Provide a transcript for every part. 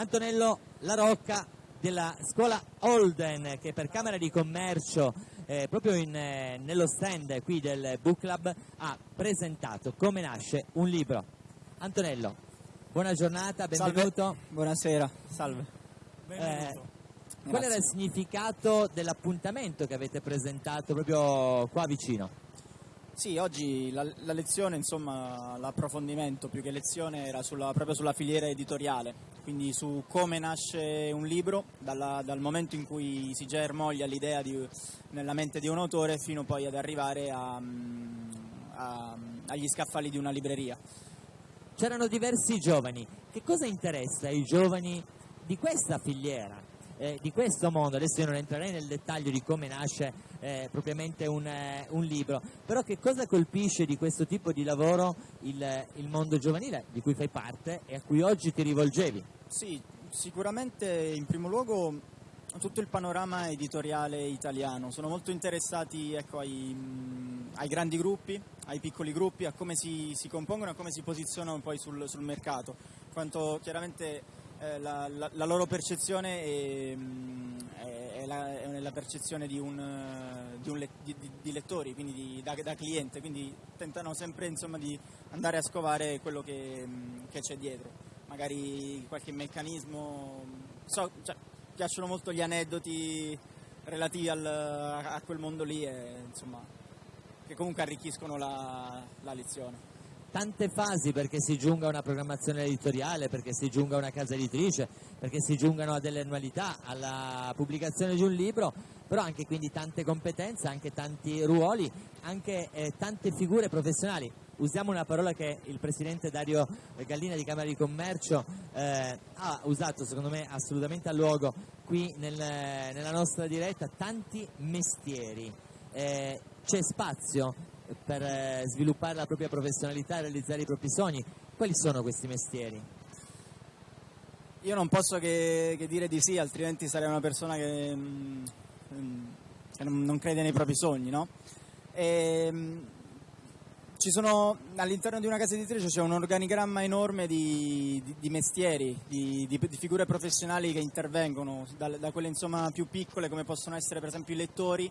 Antonello La Rocca della scuola Holden che per Camera di Commercio eh, proprio in, eh, nello stand qui del Book Club ha presentato come nasce un libro. Antonello, buona giornata, benvenuto. Salve. Buonasera, salve. Eh, qual era il significato dell'appuntamento che avete presentato proprio qua vicino? Sì, oggi la, la lezione, insomma, l'approfondimento più che lezione era sulla, proprio sulla filiera editoriale, quindi su come nasce un libro, dalla, dal momento in cui si germoglia l'idea di, nella mente di un autore fino poi ad arrivare a, a, agli scaffali di una libreria. C'erano diversi giovani, che cosa interessa ai giovani di questa filiera? Eh, di questo mondo, adesso io non entrerei nel dettaglio di come nasce eh, propriamente un, eh, un, libro, però che cosa colpisce di questo tipo di lavoro il, il mondo giovanile di cui fai parte e a cui oggi ti rivolgevi? Sì, sicuramente in primo luogo tutto il panorama editoriale italiano, sono molto interessati ecco, ai, ai, grandi gruppi, ai piccoli gruppi, a come si, si compongono, a come si posizionano poi sul, sul mercato, quanto chiaramente eh, la, la, loro percezione è, mm, è, la, è la, percezione di, un, di, un, di, di lettori, quindi di, da, da, cliente, quindi tentano sempre insomma, di andare a scovare quello che, mm, che c'è dietro, magari qualche meccanismo, so, cioè, piacciono molto gli aneddoti relativi al, a quel mondo lì e, insomma, che comunque arricchiscono la lezione tante fasi perché si giunga a una programmazione editoriale, perché si giunga a una casa editrice, perché si giungano a delle annualità, alla pubblicazione di un libro, però anche quindi tante competenze, anche tanti ruoli, anche eh, tante figure professionali. Usiamo una parola che il presidente Dario Gallina di Camera di Commercio eh, ha usato secondo me assolutamente a luogo qui nel, nella nostra diretta, tanti mestieri. Eh, c'è spazio per eh, sviluppare la propria professionalità e realizzare i propri sogni. Quali sono questi mestieri? Io non posso che, che dire di sì, altrimenti sarei una persona che, mm, che non, crede nei propri sogni, no? E, mm, ci sono, all'interno di una casa editrice c'è un organigramma enorme di, di, di mestieri, di, di, figure professionali che intervengono, da, da quelle insomma, più piccole come possono essere per esempio i lettori,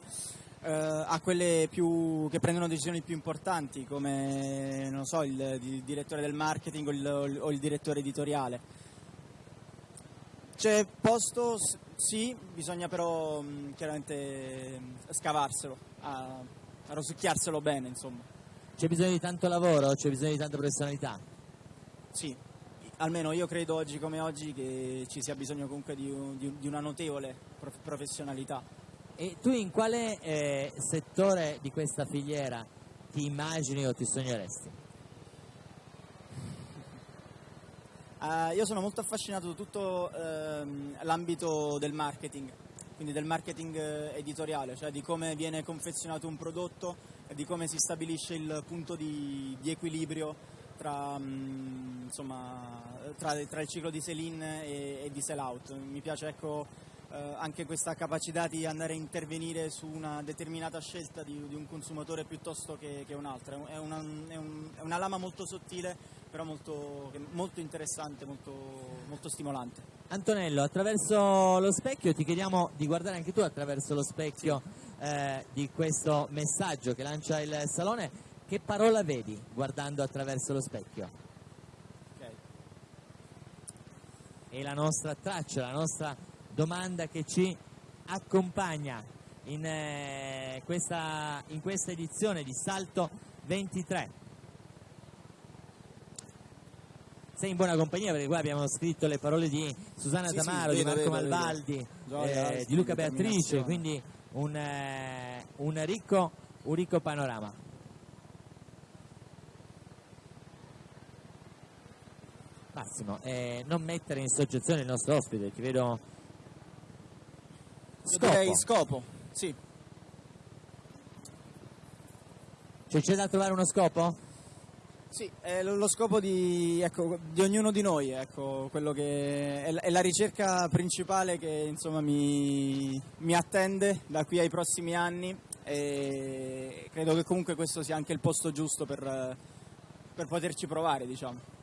eh, a quelle più, che prendono decisioni più importanti come so, il, il, direttore del marketing o il, o il direttore editoriale. C'è posto, sì, bisogna però mh, chiaramente scavarselo, a, a rosicchiarselo bene insomma. C'è bisogno di tanto lavoro, c'è bisogno di tanta professionalità? Sì, almeno io credo oggi come oggi che ci sia bisogno comunque di, di, di una notevole professionalità e tu in quale eh, settore di questa filiera ti immagini o ti sogneresti? Uh, io sono molto affascinato da tutto uh, l'ambito del marketing, quindi del marketing uh, editoriale, cioè di come viene confezionato un prodotto e di come si stabilisce il punto di, di equilibrio tra, um, insomma, tra, tra, il ciclo di sell-in e, e di sell-out. Mi piace ecco, eh, anche questa capacità di andare a intervenire su una determinata scelta di, di un consumatore piuttosto che, che un'altra. È una, è, un, è una, lama molto sottile, però molto, molto interessante, molto, molto stimolante. Antonello, attraverso lo specchio ti chiediamo di guardare anche tu attraverso lo specchio eh, di questo messaggio che lancia il Salone. Che parola vedi guardando attraverso lo specchio? Okay. E la nostra traccia, la nostra domanda che ci accompagna in, eh, questa, in questa edizione di Salto 23. sei in buona compagnia perché qua abbiamo scritto le parole di Susanna sì, Tamaro, sì, di Marco vedo, Malvaldi, vedo. Eh, di Luca Beatrice, quindi un, eh, un, ricco, un, ricco, panorama. Massimo, eh, non mettere in soggezione il nostro ospite, ti vedo Scopo. scopo, sì. Cioè c'è da trovare uno scopo? Sì, è lo, scopo di, ecco, di, ognuno di noi, ecco, quello che è, è la ricerca principale che insomma, mi, mi, attende da qui ai prossimi anni e credo che comunque questo sia anche il posto giusto per, per poterci provare. Diciamo.